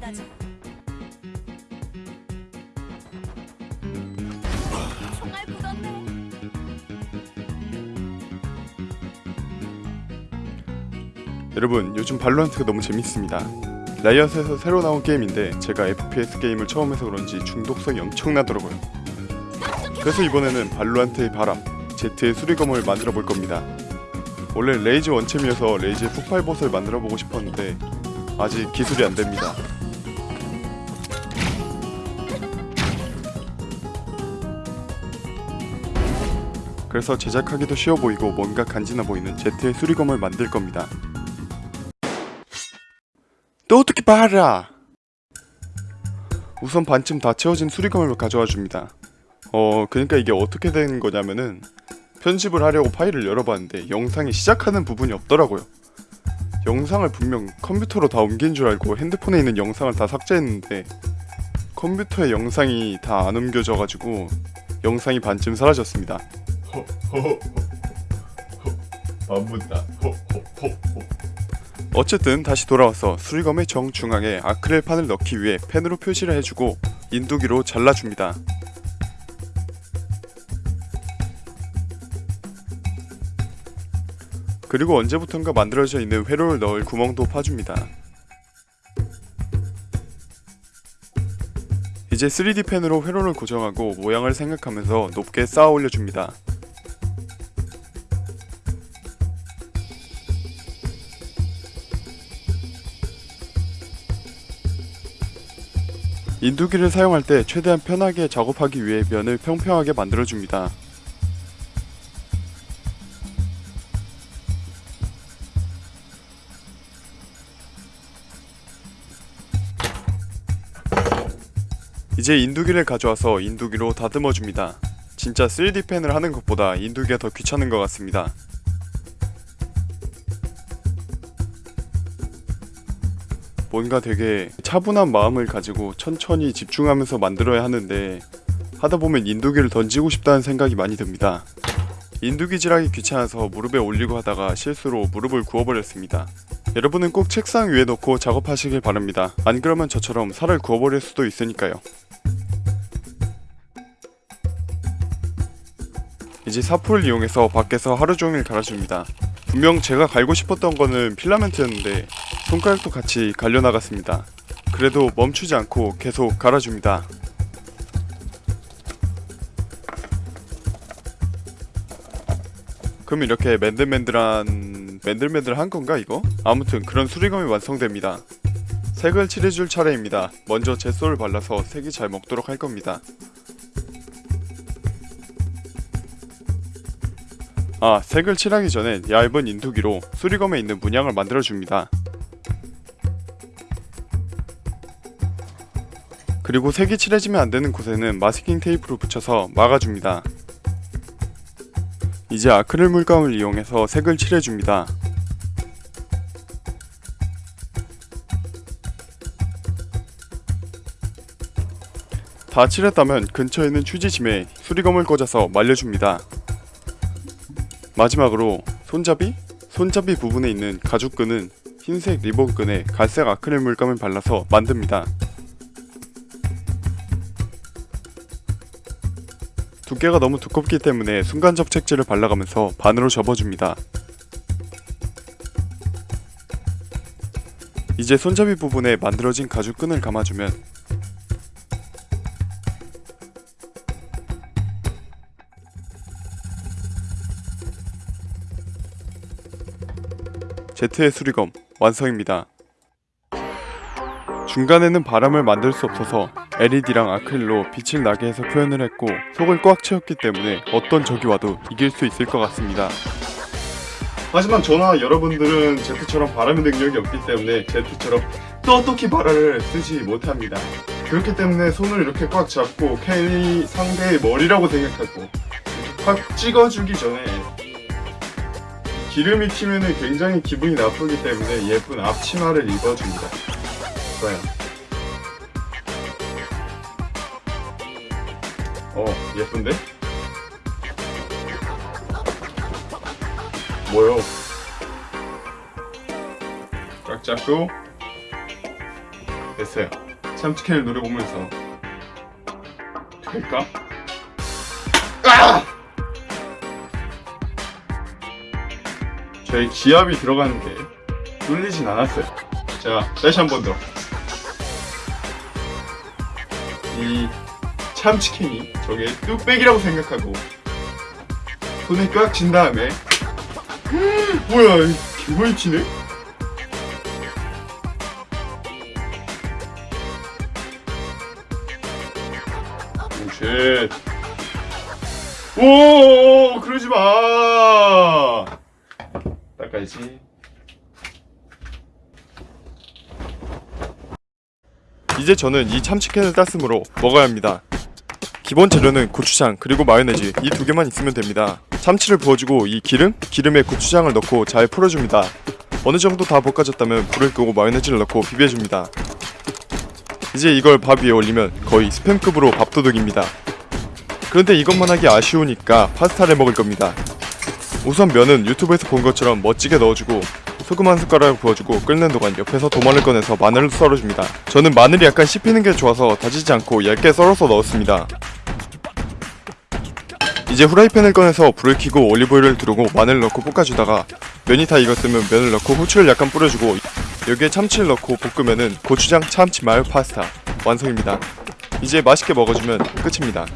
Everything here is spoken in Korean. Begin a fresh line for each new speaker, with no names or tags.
나죠. 총알 굳었네.
여러분 요즘 발로란트가 너무 재밌습니다 라이엇에서 새로 나온 게임인데 제가 FPS 게임을 처음 해서 그런지 중독성이 엄청나더라고요 그래서 이번에는 발로란트의 바람 제트의 수리검을 만들어 볼 겁니다 원래 레이즈 원챔이어서 레이즈의 폭발봇을 만들어 보고 싶었는데 아직 기술이 안 됩니다 그래서 제작하기도 쉬워 보이고 뭔가 간지나 보이는 제트의 수리검을 만들 겁니다. 또 어떻게 봐라! 우선 반쯤 다 채워진 수리검을 가져와 줍니다. 어 그러니까 이게 어떻게 되는 거냐면은 편집을 하려고 파일을 열어봤는데 영상이 시작하는 부분이 없더라고요. 영상을 분명 컴퓨터로 다 옮긴 줄 알고 핸드폰에 있는 영상을 다 삭제했는데 컴퓨터에 영상이 다 안 옮겨져가지고 영상이 반쯤 사라졌습니다 반문다 어쨌든 다시 돌아와서 수리검의 정중앙에 아크릴판을 넣기 위해 펜으로 표시를 해주고 인두기로 잘라줍니다. 그리고 언제부턴가 만들어져 있는 회로를 넣을 구멍도 파줍니다. 이제 3D 펜으로 회로를 고정하고 모양을 생각하면서 높게 쌓아 올려줍니다. 인두기를 사용할 때 최대한 편하게 작업하기 위해 면을 평평하게 만들어줍니다. 이제 인두기를 가져와서 인두기로 다듬어줍니다. 진짜 3D 펜을 하는 것보다 인두기가 더 귀찮은 것 같습니다. 뭔가 되게 차분한 마음을 가지고 천천히 집중하면서 만들어야 하는데 하다 보면 인두기를 던지고 싶다는 생각이 많이 듭니다. 인두기 질하기 귀찮아서 무릎에 올리고 하다가 실수로 무릎을 구워버렸습니다. 여러분은 꼭 책상 위에 놓고 작업하시길 바랍니다. 안 그러면 저처럼 살을 구워버릴 수도 있으니까요. 이제 사포를 이용해서 밖에서 하루 종일 갈아줍니다. 분명 제가 갈고 싶었던 거는 필라멘트였는데 손가락도 같이 갈려 나갔습니다. 그래도 멈추지 않고 계속 갈아줍니다. 그럼 이렇게 맨들맨들한 맨들맨들한 건가 이거? 아무튼 그런 수리검이 완성됩니다. 색을 칠해줄 차례입니다. 먼저 젯소를 발라서 색이 잘 먹도록 할 겁니다. 아, 색을 칠하기 전에 얇은 인두기로 수리검에 있는 문양을 만들어줍니다. 그리고 색이 칠해지면 안되는 곳에는 마스킹 테이프로 붙여서 막아줍니다. 이제 아크릴 물감을 이용해서 색을 칠해줍니다. 다 칠했다면 근처에 있는 휴지짐에 수리검을 꽂아서 말려줍니다. 마지막으로 손잡이? 손잡이 부분에 있는 가죽끈은 흰색 리본끈에 갈색 아크릴 물감을 발라서 만듭니다. 두께가 너무 두껍기 때문에 순간접 책지를 발라가면서 반으로 접어줍니다. 이제 손잡이 부분에 만들어진 가죽끈을 감아주면 제트의 수리검 완성입니다. 중간에는 바람을 만들 수 없어서 LED랑 아크릴로 빛을 나게 해서 표현을 했고 속을 꽉 채웠기 때문에 어떤 적이 와도 이길 수 있을 것 같습니다. 하지만 저나 여러분들은 제트처럼 바람의 능력이 없기 때문에 제트처럼 똑똑히 바람을 쓰지 못합니다. 그렇기 때문에 손을 이렇게 꽉 잡고 괜히 상대의 머리라고 생각하고 확 찍어주기 전에 기름이 튀면 굉장히 기분이 나쁘기 때문에 예쁜 앞치마를 입어줍니다. 좋아요. 예쁜데? 뭐요? 꽉 잡고 됐어요. 참치캔을 노려보면서 될까? 아! 저의 기압이 들어가는데 뚫리진 않았어요. 자, 다시 한 번 더. 이 참치캔이 저게 뚝배기라고 생각하고 손에 꽉 쥔 다음에 뭐야 이 개많이 튀네? 오쉣. 오 그러지 마. 닦아야지. 이제 저는 이 참치캔을 땄으므로 먹어야 합니다 기본 재료는 고추장 그리고 마요네즈 이 두 개만 있으면 됩니다. 참치를 부어주고 이 기름? 기름에 고추장을 넣고 잘 풀어줍니다. 어느 정도 다 볶아졌다면 불을 끄고 마요네즈를 넣고 비벼줍니다. 이제 이걸 밥 위에 올리면 거의 스팸급으로 밥도둑입니다. 그런데 이것만 하기 아쉬우니까 파스타를 먹을 겁니다. 우선 면은 유튜브에서 본 것처럼 멋지게 넣어주고 소금 한 숟가락 부어주고 끓는 동안 옆에서 도마를 꺼내서 마늘을 썰어줍니다. 저는 마늘이 약간 씹히는 게 좋아서 다지지 않고 얇게 썰어서 넣었습니다 이제 후라이팬을 꺼내서 불을 켜고 올리브오일을 두르고 마늘을 넣고 볶아주다가 면이 다 익었으면 면을 넣고 후추를 약간 뿌려주고 여기에 참치를 넣고 볶으면은 고추장 참치 마요 파스타 완성입니다. 이제 맛있게 먹어주면 끝입니다.